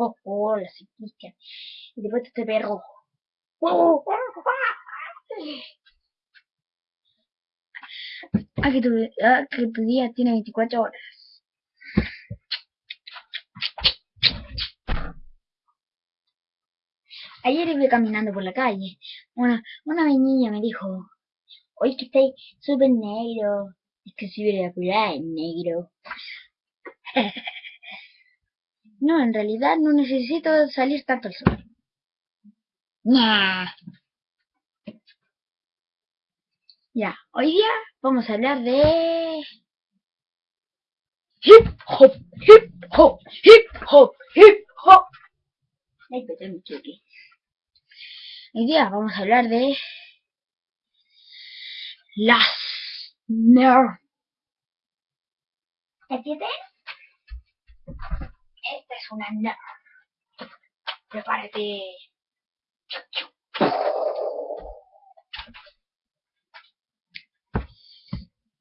Oh, oh, la psiquisca. Y después este perro. Ah, que tu, ah, tu día tiene 24 horas. Ayer iba caminando por la calle. Una, una niña me dijo, hoy que estoy súper negro. Es que soy de negro. no, en realidad no necesito salir tanto al sol. Ya, hoy día vamos a hablar de... Hip hop, hip hop, hip hop, hip hop. Ay, pero mi cheque. Hoy día vamos a hablar de... Las Nerf. ¿Entiendes? Una Nerf. Prepárate.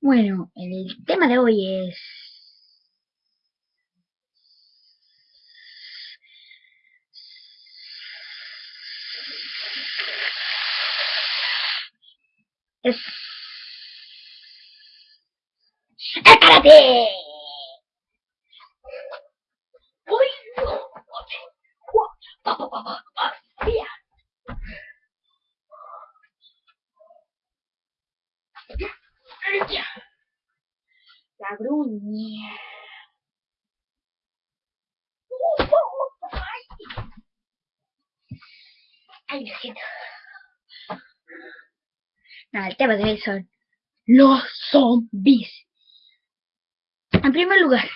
Bueno, el tema de hoy es... Es... ¡Espérate! La gruña. Ay, el tema de hoy son los zombies. En primer lugar,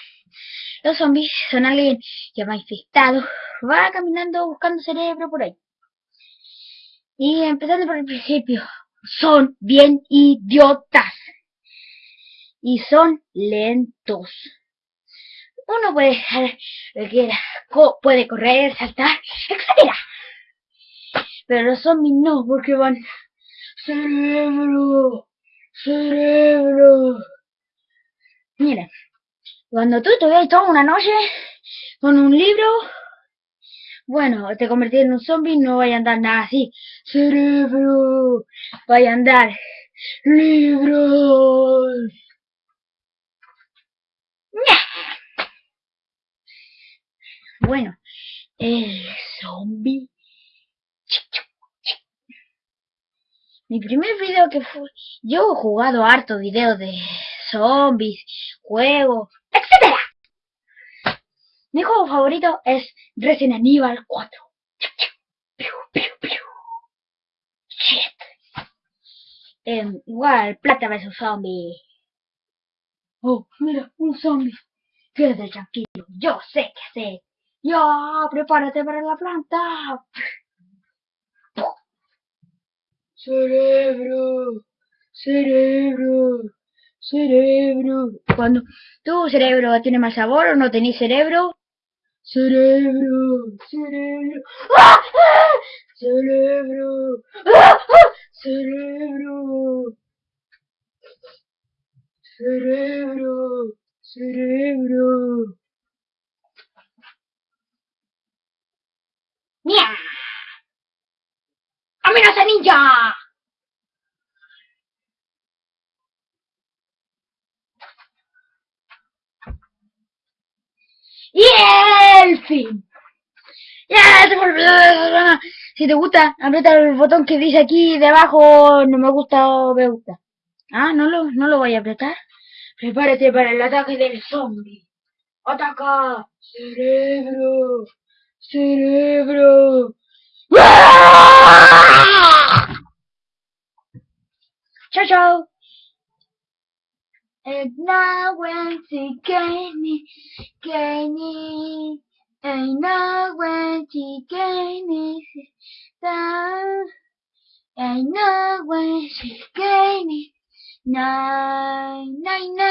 los zombies son alguien que va infectado, va caminando buscando cerebro por ahí. Y empezando por el principio, son bien idiotas. Y son lentos. Uno puede puede correr, saltar, etc. Pero los zombies no, porque van cerebro, cerebro. Mira, cuando tú ves toda una noche con un libro, bueno, te convertí en un zombie, no vaya a andar nada así. Cerebro, vaya a andar libros. Bueno, el zombie. Mi primer video que fue... Yo he jugado harto videos de zombies, juegos, etc. Mi juego favorito es Resident Evil 4. Eh, igual, plata vs zombie. Oh, mira, un zombie. Quédate tranquilo, yo sé qué hacer. Ya, prepárate para la planta. Cerebro, cerebro, cerebro. Cuando tu cerebro tiene más sabor o no tenés cerebro, cerebro, cerebro, ¡Ah! cerebro, ¡Ah! cerebro, cerebro, cerebro. ¡Nia! ¡Amenaza ninja! Y el fin. Si te gusta, aprieta el botón que dice aquí debajo no me gusta o me gusta. Ah, no lo, no lo voy a apretar. Prepárate para el ataque del zombie. Ataca, cerebro, cerebro. Chao, chao. And now when to get me, me. And now when to get me down. And now when to get me, nine, nine, nine.